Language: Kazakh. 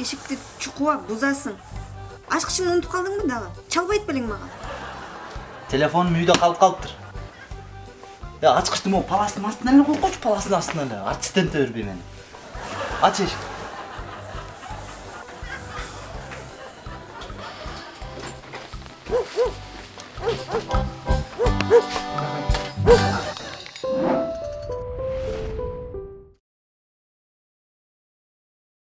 эшикти чукуба бузасың ачкычыңды унутуп калдыңбы дагы чалбайт белең мага телефонум үйдө калып калыптыр ачкычты могу паластын астына эле койгучу паластын астына эле артисттенте бербей мени ач эшикти